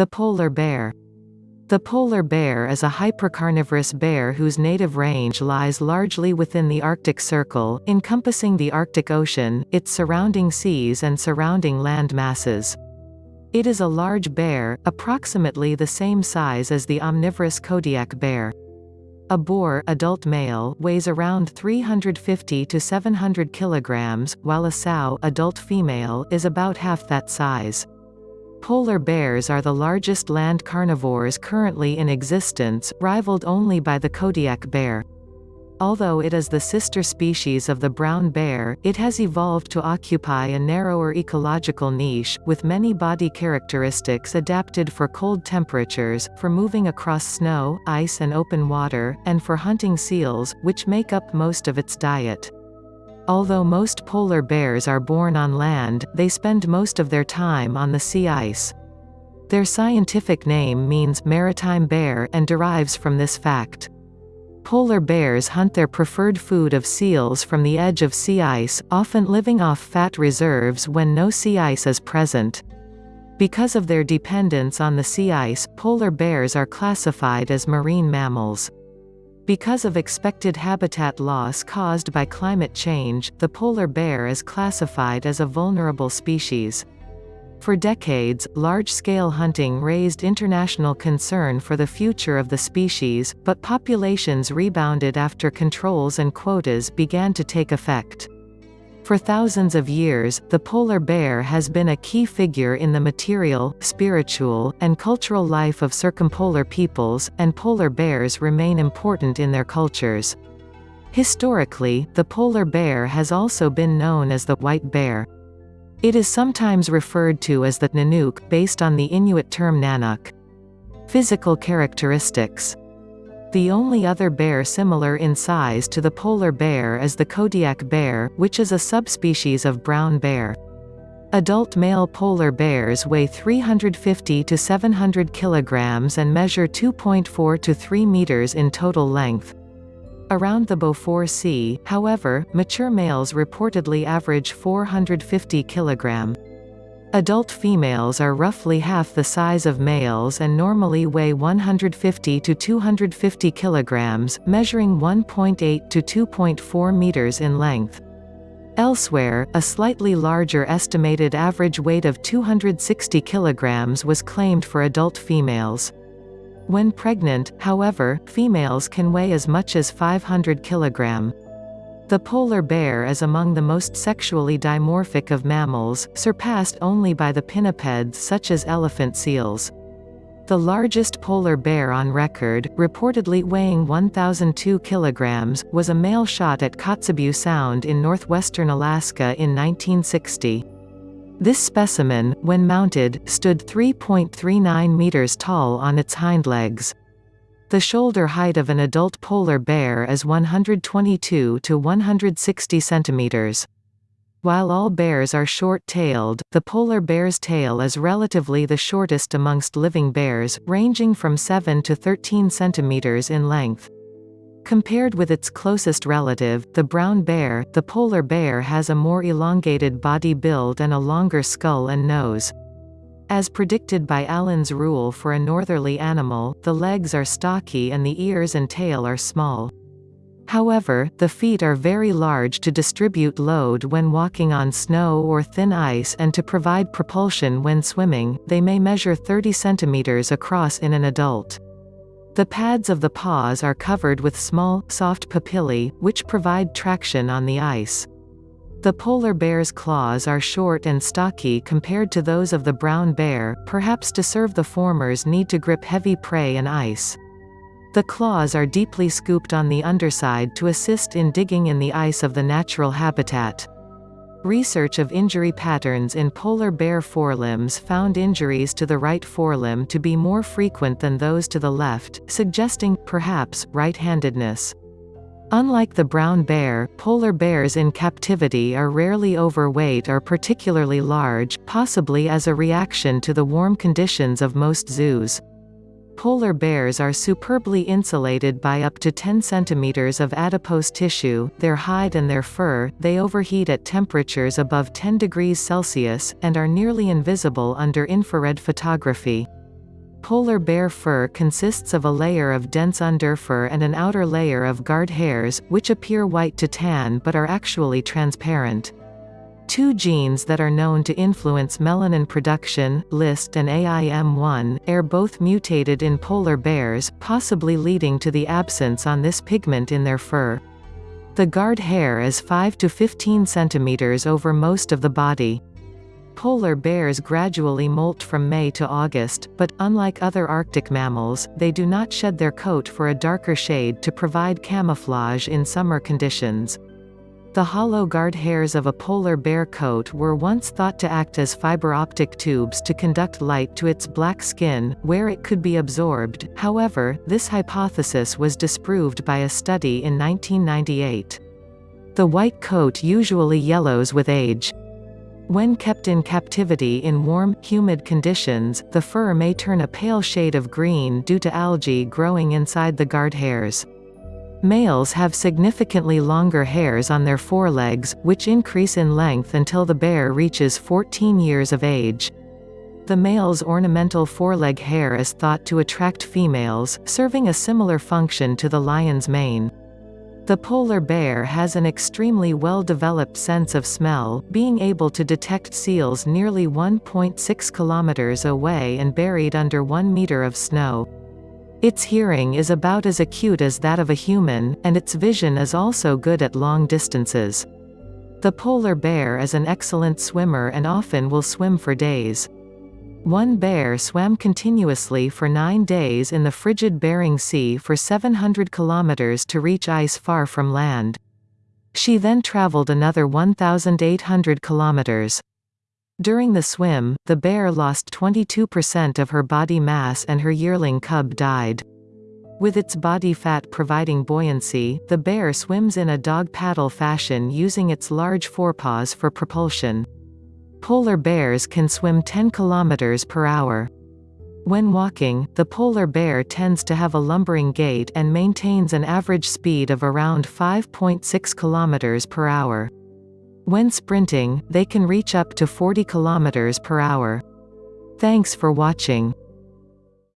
The polar bear. The polar bear is a hypercarnivorous bear whose native range lies largely within the Arctic Circle, encompassing the Arctic Ocean, its surrounding seas and surrounding land masses. It is a large bear, approximately the same size as the omnivorous Kodiak bear. A boar adult male weighs around 350 to 700 kilograms, while a sow adult female is about half that size. Polar bears are the largest land carnivores currently in existence, rivaled only by the Kodiak bear. Although it is the sister species of the brown bear, it has evolved to occupy a narrower ecological niche, with many body characteristics adapted for cold temperatures, for moving across snow, ice and open water, and for hunting seals, which make up most of its diet. Although most polar bears are born on land, they spend most of their time on the sea ice. Their scientific name means maritime bear and derives from this fact. Polar bears hunt their preferred food of seals from the edge of sea ice, often living off fat reserves when no sea ice is present. Because of their dependence on the sea ice, polar bears are classified as marine mammals. Because of expected habitat loss caused by climate change, the polar bear is classified as a vulnerable species. For decades, large-scale hunting raised international concern for the future of the species, but populations rebounded after controls and quotas began to take effect. For thousands of years, the polar bear has been a key figure in the material, spiritual, and cultural life of circumpolar peoples, and polar bears remain important in their cultures. Historically, the polar bear has also been known as the white bear. It is sometimes referred to as the Nanook, based on the Inuit term nanuq. Physical characteristics the only other bear similar in size to the polar bear is the Kodiak bear, which is a subspecies of brown bear. Adult male polar bears weigh 350 to 700 kilograms and measure 2.4 to 3 meters in total length. Around the Beaufort Sea, however, mature males reportedly average 450 kilograms. Adult females are roughly half the size of males and normally weigh 150 to 250 kilograms, measuring 1.8 to 2.4 meters in length. Elsewhere, a slightly larger estimated average weight of 260 kilograms was claimed for adult females. When pregnant, however, females can weigh as much as 500 kilograms. The polar bear is among the most sexually dimorphic of mammals, surpassed only by the pinnipeds such as elephant seals. The largest polar bear on record, reportedly weighing 1,002 kilograms, was a male shot at Kotzebue Sound in northwestern Alaska in 1960. This specimen, when mounted, stood 3.39 meters tall on its hind legs. The shoulder height of an adult polar bear is 122 to 160 centimeters. While all bears are short-tailed, the polar bear's tail is relatively the shortest amongst living bears, ranging from 7 to 13 centimeters in length. Compared with its closest relative, the brown bear, the polar bear has a more elongated body build and a longer skull and nose. As predicted by Allen's rule for a northerly animal, the legs are stocky and the ears and tail are small. However, the feet are very large to distribute load when walking on snow or thin ice and to provide propulsion when swimming, they may measure 30 cm across in an adult. The pads of the paws are covered with small, soft papillae, which provide traction on the ice. The polar bear's claws are short and stocky compared to those of the brown bear, perhaps to serve the former's need to grip heavy prey and ice. The claws are deeply scooped on the underside to assist in digging in the ice of the natural habitat. Research of injury patterns in polar bear forelimbs found injuries to the right forelimb to be more frequent than those to the left, suggesting, perhaps, right-handedness. Unlike the brown bear, polar bears in captivity are rarely overweight or particularly large, possibly as a reaction to the warm conditions of most zoos. Polar bears are superbly insulated by up to 10 centimeters of adipose tissue, their hide and their fur, they overheat at temperatures above 10 degrees Celsius, and are nearly invisible under infrared photography. Polar bear fur consists of a layer of dense underfur and an outer layer of guard hairs, which appear white to tan but are actually transparent. Two genes that are known to influence melanin production, LYST and AIM1, are both mutated in polar bears, possibly leading to the absence on this pigment in their fur. The guard hair is 5 to 15 centimeters over most of the body. Polar bears gradually molt from May to August, but, unlike other Arctic mammals, they do not shed their coat for a darker shade to provide camouflage in summer conditions. The hollow guard hairs of a polar bear coat were once thought to act as fiber optic tubes to conduct light to its black skin, where it could be absorbed, however, this hypothesis was disproved by a study in 1998. The white coat usually yellows with age. When kept in captivity in warm, humid conditions, the fur may turn a pale shade of green due to algae growing inside the guard hairs. Males have significantly longer hairs on their forelegs, which increase in length until the bear reaches 14 years of age. The male's ornamental foreleg hair is thought to attract females, serving a similar function to the lion's mane. The polar bear has an extremely well-developed sense of smell, being able to detect seals nearly 1.6 kilometers away and buried under 1 meter of snow. Its hearing is about as acute as that of a human, and its vision is also good at long distances. The polar bear is an excellent swimmer and often will swim for days. One bear swam continuously for nine days in the frigid Bering Sea for 700 kilometers to reach ice far from land. She then traveled another 1,800 kilometers. During the swim, the bear lost 22% of her body mass and her yearling cub died. With its body fat providing buoyancy, the bear swims in a dog paddle fashion using its large forepaws for propulsion. Polar bears can swim 10 kilometers per hour. When walking, the polar bear tends to have a lumbering gait and maintains an average speed of around 5.6 kilometers per hour. When sprinting, they can reach up to 40 kilometers per hour. Thanks for watching.